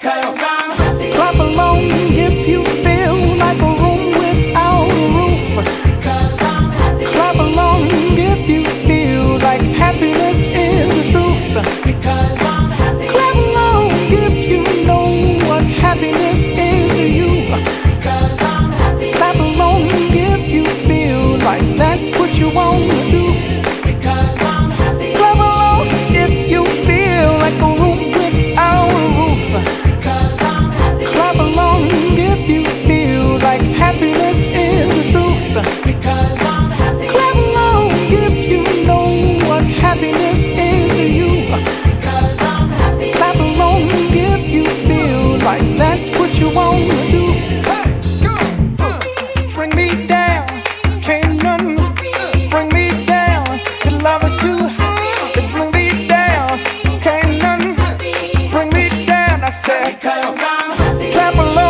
America, say, because I'm happy. Clap along.